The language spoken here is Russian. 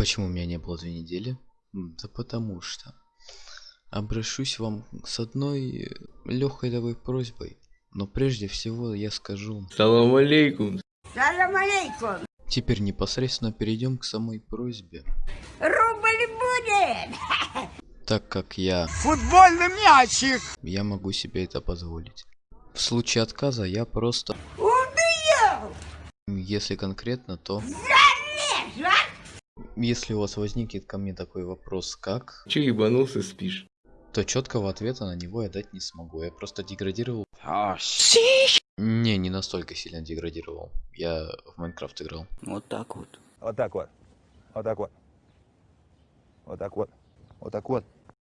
Почему меня не было две недели? Да потому что. Обращусь вам с одной легкой давай просьбой. Но прежде всего я скажу. Салам алейкум. Салам алейкум. Теперь непосредственно перейдем к самой просьбе. Рубль будет. Так как я... Футбольный мячик! Я могу себе это позволить. В случае отказа я просто... Убью. Если конкретно, то... Если у вас возникнет ко мне такой вопрос, как, Че ебанулся спишь? то четкого ответа на него я дать не смогу. Я просто деградировал. А, Не, не настолько сильно деградировал. Я в Майнкрафт играл. Вот так вот. Вот так вот. Вот так вот. Вот так вот. Вот так вот.